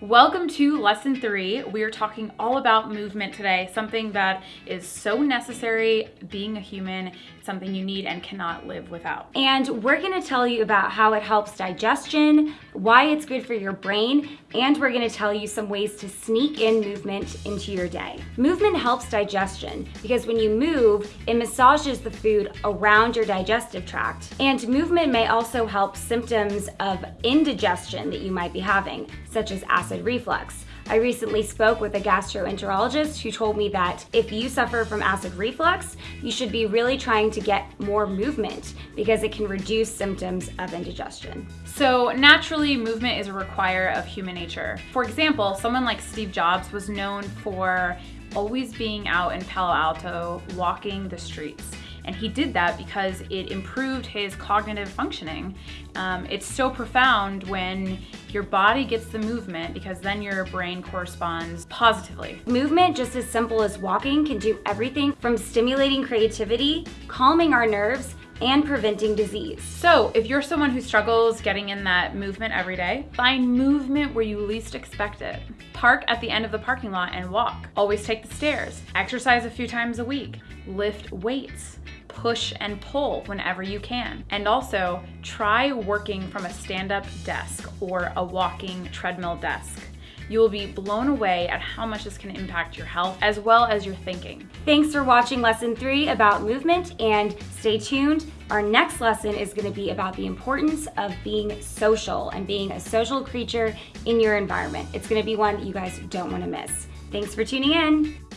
Welcome to lesson three. We are talking all about movement today, something that is so necessary being a human, something you need and cannot live without. And we're gonna tell you about how it helps digestion, why it's good for your brain, and we're gonna tell you some ways to sneak in movement into your day. Movement helps digestion because when you move, it massages the food around your digestive tract. And movement may also help symptoms of indigestion that you might be having, such as acid acid reflux. I recently spoke with a gastroenterologist who told me that if you suffer from acid reflux, you should be really trying to get more movement because it can reduce symptoms of indigestion. So naturally, movement is a require of human nature. For example, someone like Steve Jobs was known for always being out in Palo Alto walking the streets. And he did that because it improved his cognitive functioning. Um, it's so profound when your body gets the movement because then your brain corresponds positively. Movement, just as simple as walking, can do everything from stimulating creativity, calming our nerves, and preventing disease. So if you're someone who struggles getting in that movement every day, find movement where you least expect it. Park at the end of the parking lot and walk. Always take the stairs. Exercise a few times a week. Lift weights push and pull whenever you can. And also try working from a stand-up desk or a walking treadmill desk. You will be blown away at how much this can impact your health as well as your thinking. Thanks for watching lesson three about movement and stay tuned. Our next lesson is gonna be about the importance of being social and being a social creature in your environment. It's gonna be one you guys don't wanna miss. Thanks for tuning in.